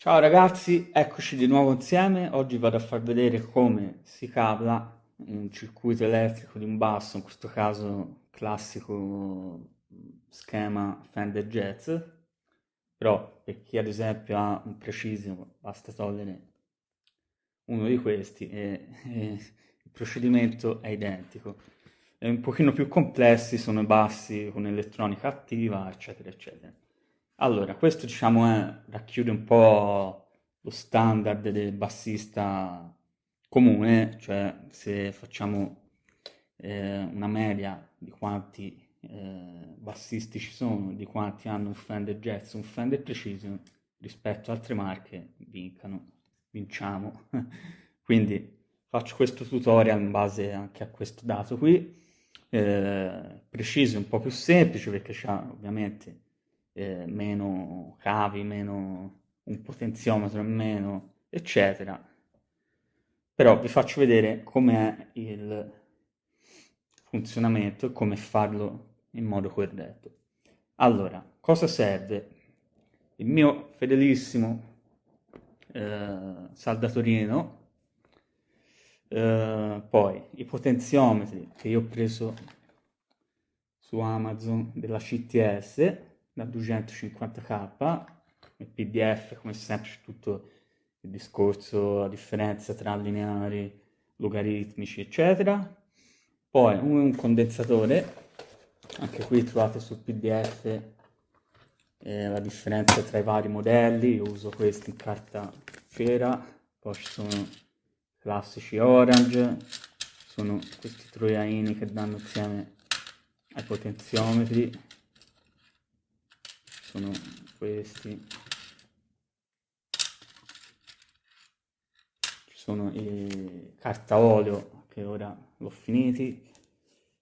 Ciao ragazzi, eccoci di nuovo insieme. Oggi vado a far vedere come si cavla un circuito elettrico di un basso, in questo caso classico schema Fender Jazz, però per chi ad esempio ha un Precision basta togliere uno di questi e, e il procedimento è identico. È un pochino più complessi, sono i bassi con elettronica attiva, eccetera, eccetera. Allora, questo diciamo è, racchiude un po' lo standard del bassista comune, cioè se facciamo eh, una media di quanti eh, bassisti ci sono, di quanti hanno un Fender Jazz, un Fender Precision, rispetto ad altre marche, vincano, vinciamo. Quindi faccio questo tutorial in base anche a questo dato qui. Eh, Precision un po' più semplice perché c'ha ovviamente eh, meno cavi, meno un potenziometro in meno, eccetera. Però vi faccio vedere com'è il funzionamento e come farlo in modo corretto. Allora, cosa serve? Il mio fedelissimo eh, saldatorino, eh, poi i potenziometri che io ho preso su Amazon della CTS, da 250k, il PDF come sempre c'è tutto il discorso, la differenza tra lineari, logaritmici eccetera, poi un condensatore, anche qui trovate sul PDF eh, la differenza tra i vari modelli, io uso questo in carta cera, poi ci sono classici orange, sono questi troiaini che danno insieme ai potenziometri, sono questi. Ci sono i carta olio che ora l'ho finiti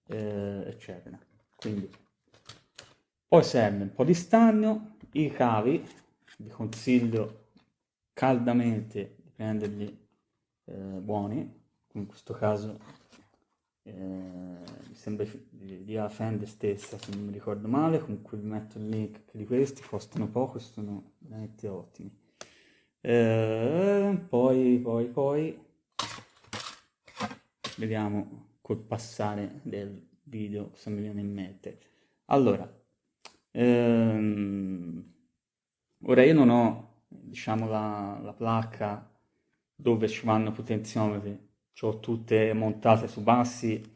eh, eccetera. Quindi poi serve un po' di stagno i cavi vi consiglio caldamente di prenderli eh, buoni. In questo caso eh, sembra di, di Fender stessa se non mi ricordo male comunque vi metto il link di questi costano poco e sono veramente ottimi. Eh, poi poi poi vediamo col passare del video se mi viene in mente. Allora ehm, ora io non ho diciamo la, la placca dove ci vanno potenziometri ho tutte montate su bassi,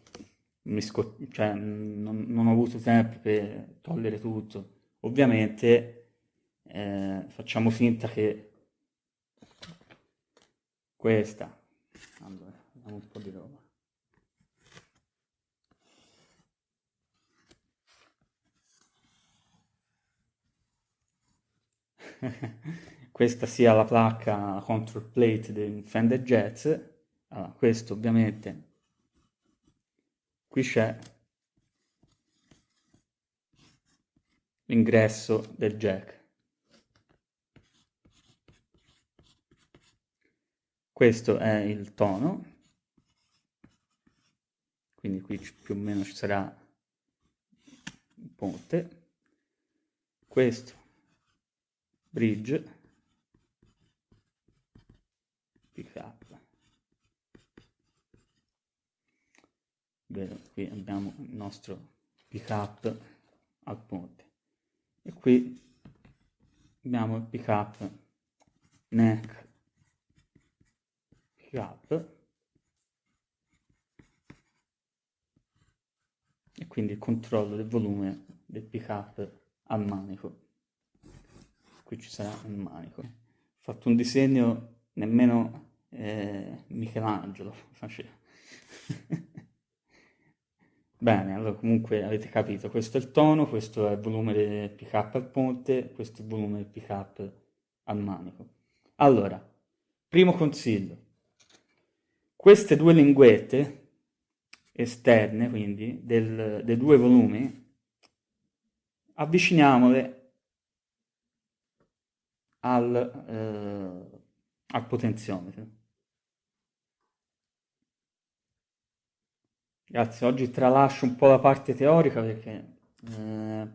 cioè, non, non, ho avuto tempo per togliere tutto. Ovviamente eh, facciamo finta che questa, allora, vediamo un po' di roba. questa sia la placca control plate del Fender Jazz allora, questo ovviamente qui c'è l'ingresso del jack. Questo è il tono. Quindi qui più o meno ci sarà il ponte. Questo bridge. Pick up Vedo, qui abbiamo il nostro pick up al ponte. E qui abbiamo il pick up neck pick up e quindi il controllo del volume del pick up al manico. Qui ci sarà il manico. Ho fatto un disegno nemmeno eh, Michelangelo faceva Bene, allora comunque avete capito, questo è il tono, questo è il volume del pick up al ponte, questo è il volume del pick up al manico. Allora, primo consiglio, queste due linguette esterne, quindi, del, dei due volumi, avviciniamole al, eh, al potenziometro. Grazie, oggi tralascio un po' la parte teorica perché eh,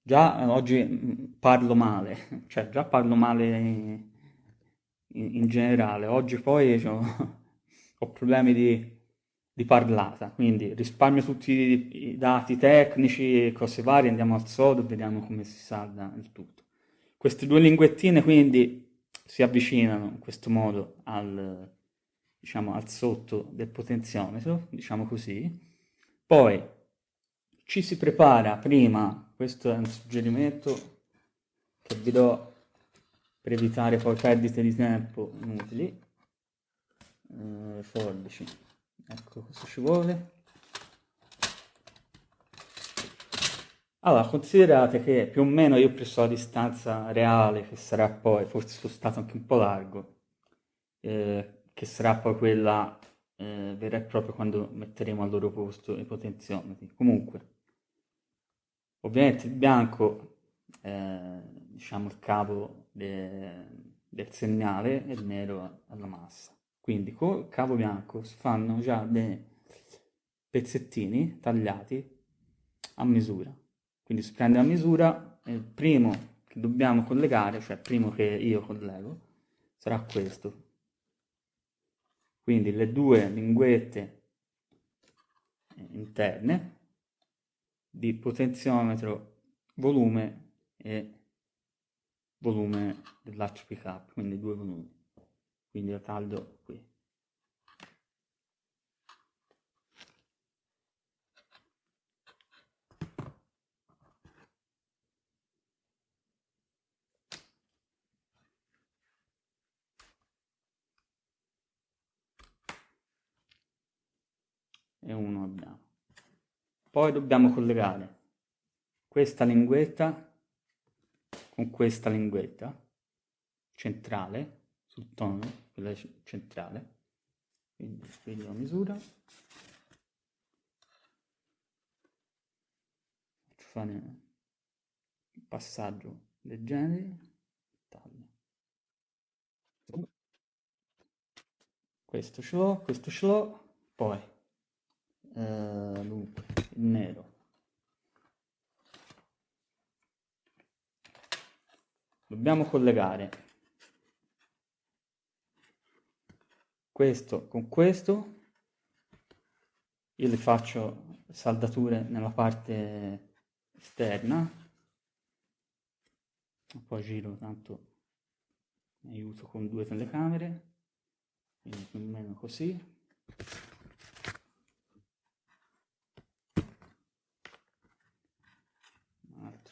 già eh, oggi mm, parlo male, cioè già parlo male in, in generale, oggi poi cioè, ho problemi di, di, parlata, quindi risparmio tutti i, i dati tecnici e cose varie, andiamo al sodo e vediamo come si salda il tutto. Queste due linguettine quindi si avvicinano in questo modo al, diciamo, al sotto del potenziometro, diciamo così, poi ci si prepara prima, questo è un suggerimento che vi do per evitare poi perdite di tempo inutili, eh, forbici, ecco cosa ci vuole. Allora, considerate che più o meno io ho preso la distanza reale, che sarà poi, forse sono stato anche un po' largo, eh, che sarà poi quella eh, vera e propria quando metteremo al loro posto i potenziometri. Comunque, ovviamente il bianco è diciamo, il cavo de, del segnale e il nero alla massa. Quindi con il cavo bianco si fanno già dei pezzettini tagliati a misura. Quindi si prende a misura il primo che dobbiamo collegare, cioè il primo che io collego, sarà questo. Quindi le due linguette interne di potenziometro, volume e volume dell'HPK, quindi due volumi. Quindi lo taglio qui. E uno abbiamo. Poi dobbiamo collegare questa linguetta con questa linguetta centrale sul tono, quella centrale. Quindi qui la misura. Faccio fare un passaggio. Taglio. Questo ce l'ho, questo ce l'ho, poi eh, dunque, il nero. Dobbiamo collegare questo con questo. Io le faccio saldature nella parte esterna. Poi giro, tanto aiuto con due telecamere. Quindi più o meno così.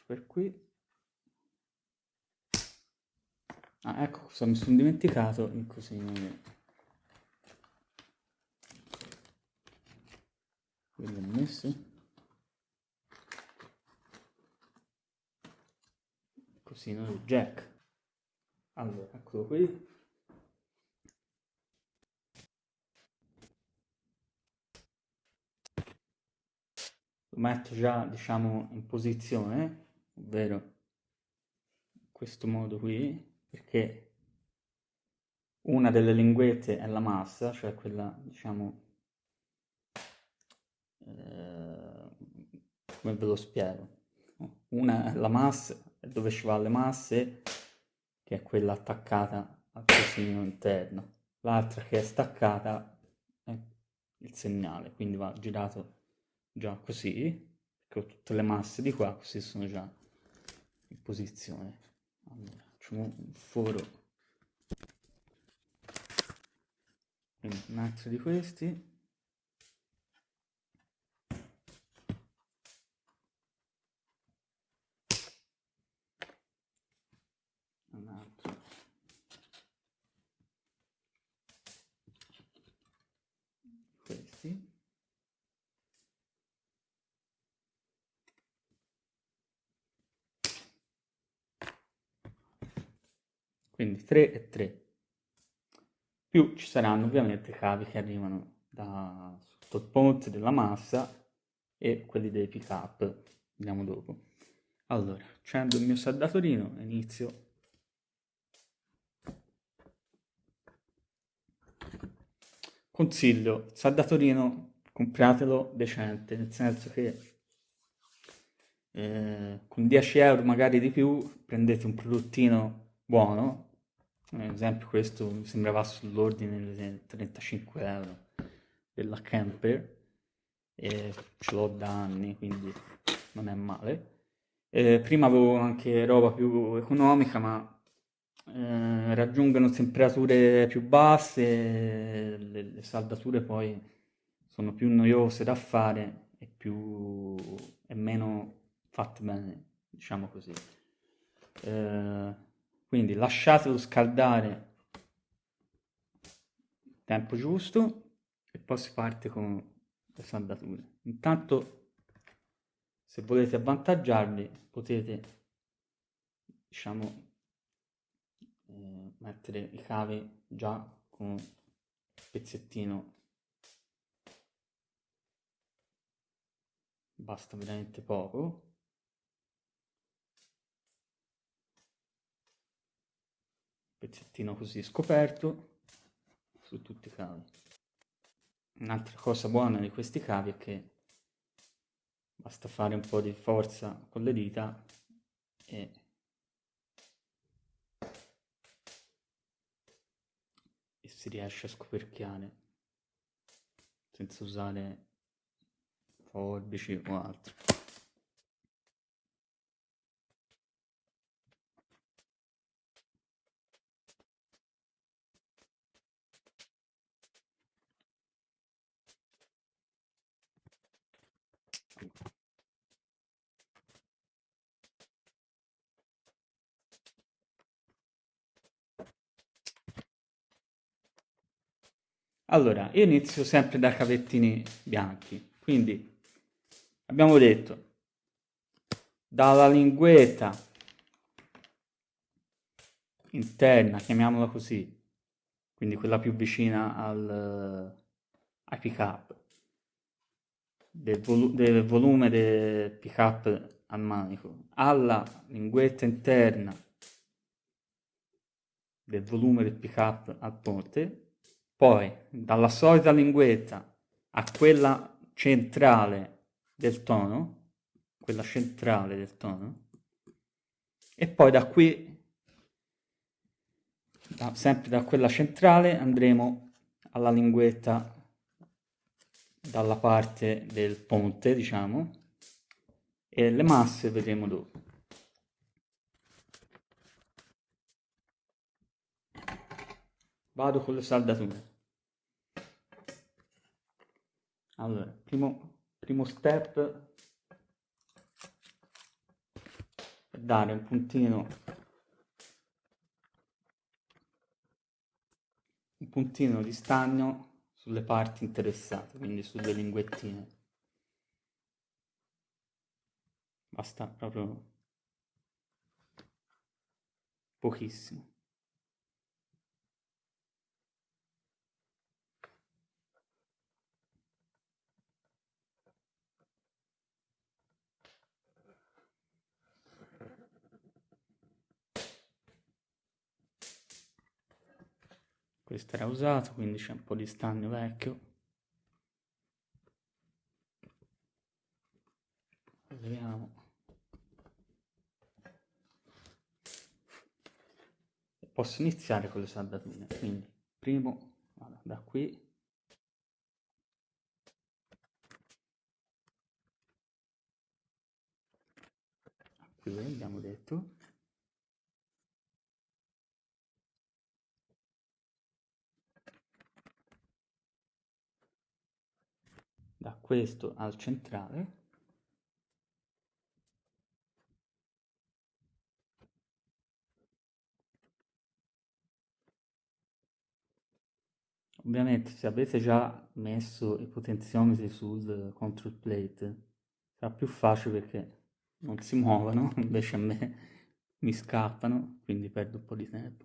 Per qui ah ecco cosa mi sono dimenticato in così quello ho messo. Così il jack. Allora eccolo qui. Lo metto già diciamo in posizione ovvero questo modo qui, perché una delle linguette è la massa, cioè quella, diciamo, eh, come ve lo spiego? Una è la massa, dove ci va le masse, che è quella attaccata al cosino interno. L'altra che è staccata è il segnale, quindi va girato già così, perché ho tutte le masse di qua, così sono già in posizione. Allora, facciamo un foro. Un altro di questi un altro questi quindi 3 e 3 più ci saranno ovviamente cavi che arrivano da sotto il ponte della massa e quelli dei pick up. Vediamo dopo. Allora accendo il mio saldatorino e inizio. Consiglio saldatorino compratelo decente nel senso che eh, con 10 euro magari di più prendete un prodottino buono, ad esempio questo mi sembrava sull'ordine dei 35 euro della Camper e ce l'ho da anni quindi non è male. Eh, prima avevo anche roba più economica ma eh, raggiungono temperature più basse, le, le saldature poi sono più noiose da fare e, più, e meno fatte bene, diciamo così. Eh, quindi lasciatelo scaldare il tempo giusto e poi si parte con le saldature. Intanto se volete avvantaggiarvi potete diciamo eh, mettere i cavi già con un pezzettino basta veramente poco pezzettino così scoperto su tutti i cavi un'altra cosa buona di questi cavi è che basta fare un po' di forza con le dita e si riesce a scoperchiare senza usare forbici o altro. Allora, io inizio sempre da cavettini bianchi, quindi abbiamo detto dalla linguetta interna, chiamiamola così, quindi quella più vicina al, ai pick up, del, volu del volume del pick up al manico, alla linguetta interna del volume del pick up al ponte, poi dalla solita linguetta a quella centrale del tono, quella centrale del tono, e poi da qui, da, sempre da quella centrale, andremo alla linguetta dalla parte del ponte, diciamo, e le masse vedremo dopo. Vado con le saldature. Allora, primo, primo step è dare un puntino un puntino di stagno sulle parti interessate, quindi sulle linguettine. Basta proprio pochissimo. Questo era usato quindi c'è un po' di stagno vecchio. Vediamo. Posso iniziare con le saldature quindi primo vado da qui. Qui abbiamo detto da questo al centrale. Ovviamente se avete già messo i potenziometri sul control plate sarà più facile perché non si muovono invece a me mi scappano quindi perdo un po' di tempo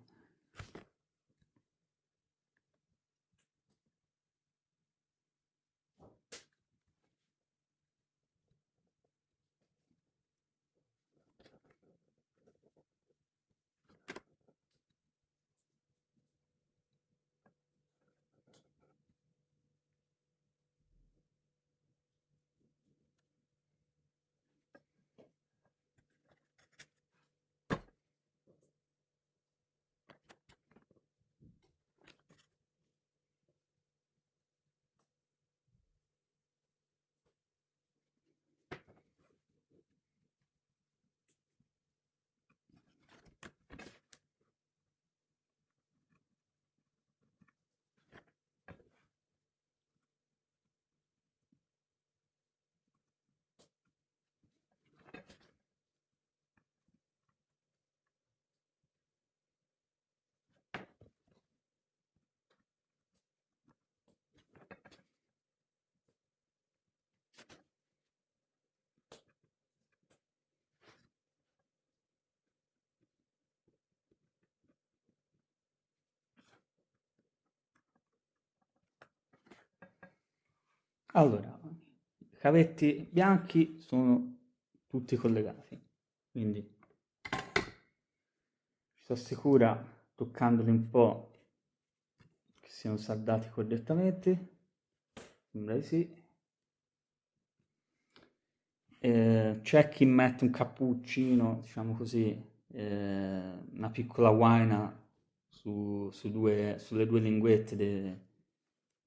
Allora, i cavetti bianchi sono tutti collegati, quindi ci si assicura toccandoli un po' che siano saldati correttamente, sembra di sì. Eh, c'è chi mette un cappuccino, diciamo così, eh, una piccola guaina su, su due, sulle due linguette de,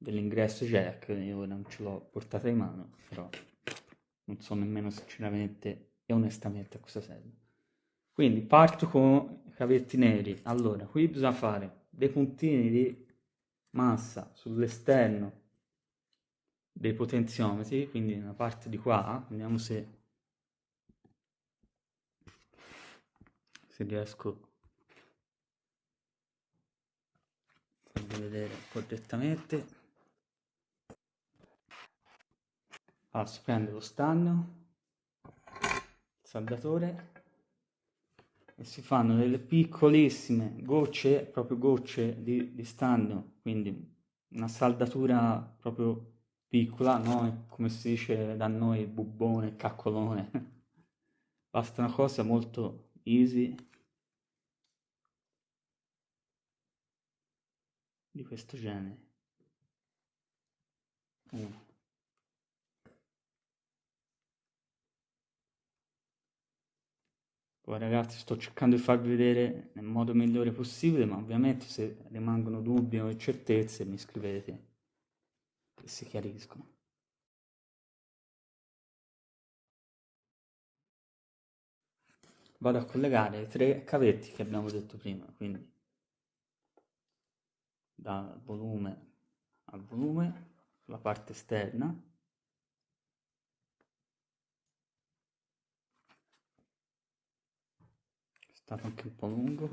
dell'ingresso jack, io ora non ce l'ho portata in mano, però non so nemmeno sinceramente e onestamente a cosa serve. Quindi parto con i cavetti neri, allora qui bisogna fare dei puntini di massa sull'esterno dei potenziometri, quindi nella parte di qua, vediamo se, se riesco a vedere correttamente. Allora, si prende lo stagno, il saldatore e si fanno delle piccolissime gocce, proprio gocce di, di stagno, quindi una saldatura proprio piccola, no? come si dice da noi, bubbone, caccolone. Basta una cosa molto easy di questo genere. Uno. Poi ragazzi sto cercando di farvi vedere nel modo migliore possibile, ma ovviamente se rimangono dubbi o incertezze mi scrivete che si chiariscono. Vado a collegare i tre cavetti che abbiamo detto prima, quindi dal volume al volume sulla parte esterna stato anche un po' lungo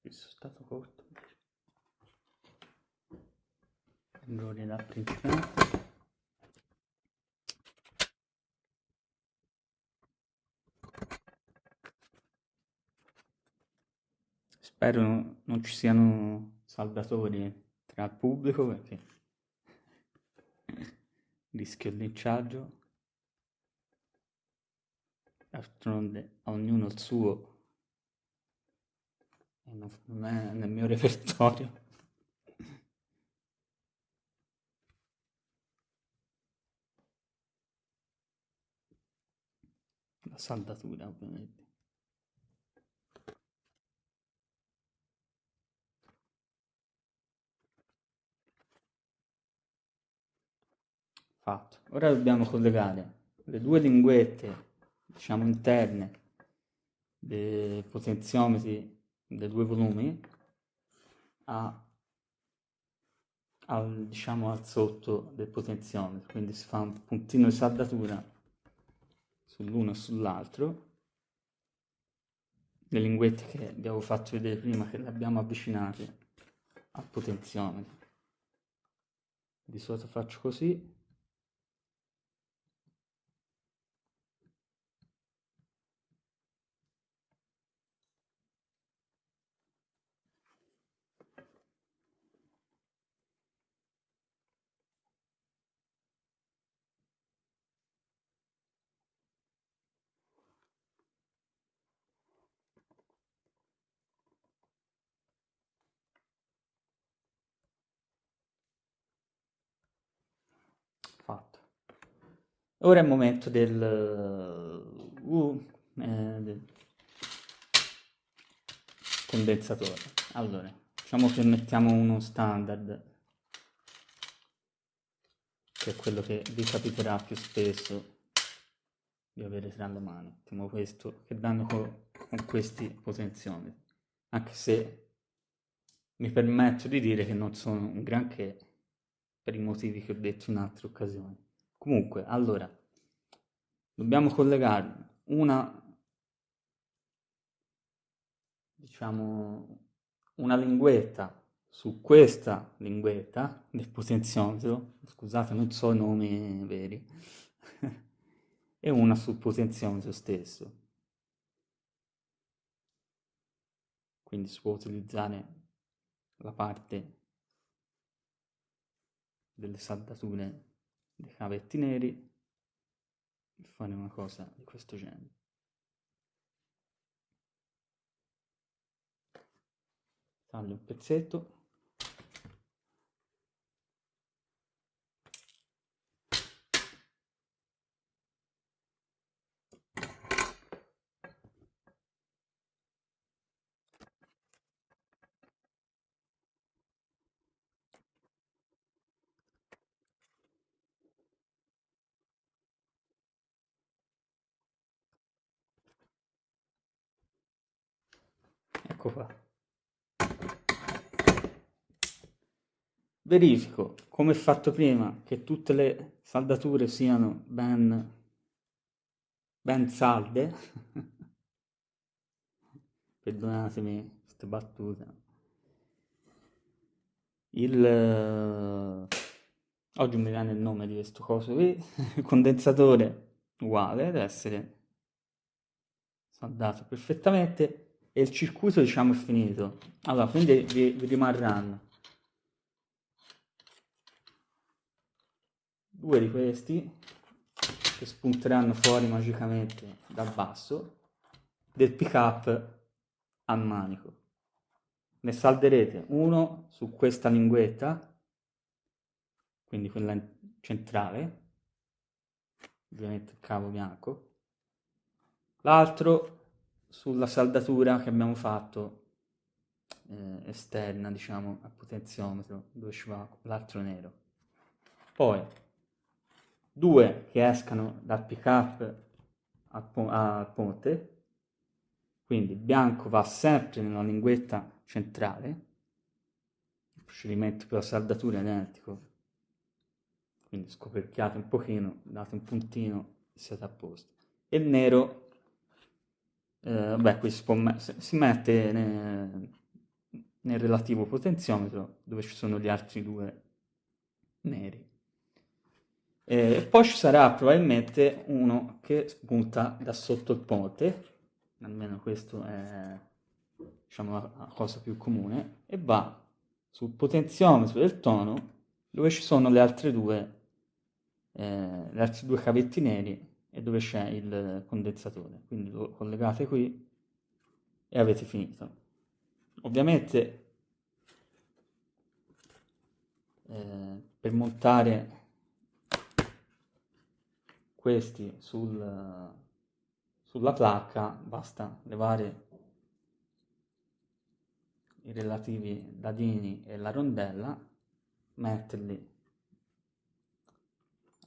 questo è stato corto errore da principiante spero non ci siano saldatori tra il pubblico perché rischio il linciaggio d'altronde ognuno il suo non è nel mio repertorio. La saldatura ovviamente. Fatto. Ora dobbiamo collegare le due linguette, diciamo interne, dei potenziometri dei due volumi a, al, diciamo al sotto del potenziometro, quindi si fa un puntino di saldatura sull'uno e sull'altro. Le linguette che avevo fatto vedere prima che le abbiamo avvicinate al potenziometro. Di solito faccio così fatto. Ora è il momento del, uh, eh, del condensatore. Allora, diciamo che mettiamo uno standard, che è quello che vi capiterà più spesso di avere tra le mani. Mettiamo questo, che danno con, con questi potenziometri. Anche se mi permetto di dire che non sono un granché per i motivi che ho detto in altre occasioni. Comunque, allora, dobbiamo collegare una, diciamo, una linguetta su questa linguetta del potenziometro, scusate non so i nomi veri, e una sul potenziometro stesso. Quindi si può utilizzare la parte delle saldature dei cavetti neri e fare una cosa di questo genere. Taglio un pezzetto Ecco qua. Verifico, come fatto prima, che tutte le saldature siano ben, ben salde. Perdonatemi queste battute. Il... Oggi mi viene il nome di questo coso qui. Condensatore uguale, deve essere saldato perfettamente e il circuito diciamo è finito. Allora quindi vi, vi rimarranno due di questi che spunteranno fuori magicamente dal basso del pick up al manico ne salderete uno su questa linguetta quindi quella centrale ovviamente il cavo bianco l'altro sulla saldatura che abbiamo fatto eh, esterna, diciamo, al potenziometro, dove ci va l'altro nero. Poi, due che escano dal pick up al, po al ponte, quindi il bianco va sempre nella linguetta centrale, il procedimento per la saldatura è identico, quindi scoperchiate un pochino, date un puntino e siete a posto. E il nero eh, beh, qui si, può, si mette nel, nel relativo potenziometro dove ci sono gli altri due neri. E poi ci sarà probabilmente uno che spunta da sotto il ponte, almeno questo è diciamo, la cosa più comune, e va sul potenziometro del tono dove ci sono le altre due, eh, le altre due cavetti neri e dove c'è il condensatore. Quindi lo collegate qui e avete finito. Ovviamente eh, per montare questi sul, sulla placca basta levare i relativi dadini e la rondella, metterli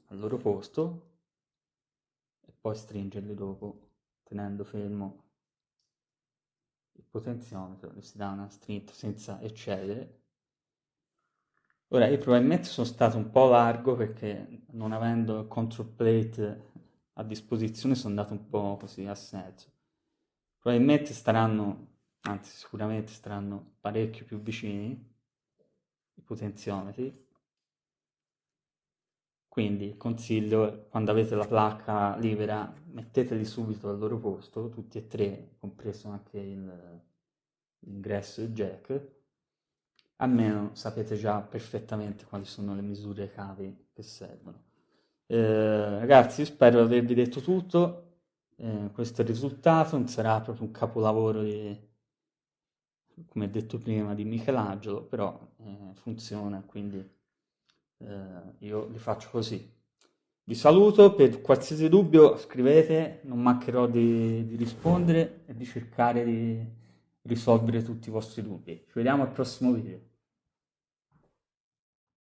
al loro posto poi stringerli dopo tenendo fermo il potenziometro, gli si dà una strinta senza eccedere. Ora io probabilmente sono stato un po' largo perché non avendo il control plate a disposizione sono andato un po' così a senso. Probabilmente staranno, anzi sicuramente staranno parecchio più vicini i potenziometri quindi consiglio, quando avete la placca libera, metteteli subito al loro posto, tutti e tre, compreso anche l'ingresso e il jack, almeno sapete già perfettamente quali sono le misure cavi che servono. Eh, ragazzi, spero di avervi detto tutto. Eh, questo è il risultato, non sarà proprio un capolavoro di, come detto prima, di Michelangelo, però eh, funziona, quindi eh, io li faccio così. Vi saluto, per qualsiasi dubbio scrivete, non mancherò di, di rispondere e di cercare di risolvere tutti i vostri dubbi. Ci vediamo al prossimo video.